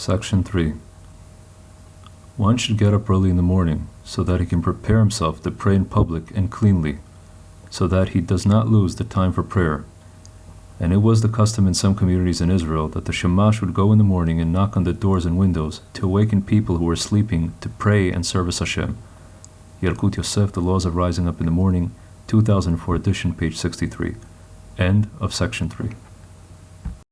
Section 3. One should get up early in the morning so that he can prepare himself to pray in public and cleanly, so that he does not lose the time for prayer. And it was the custom in some communities in Israel that the shamash would go in the morning and knock on the doors and windows to awaken people who were sleeping to pray and service Hashem. Yalkut Yosef, The Laws of Rising Up in the Morning, 2004 edition, page 63. End of section 3.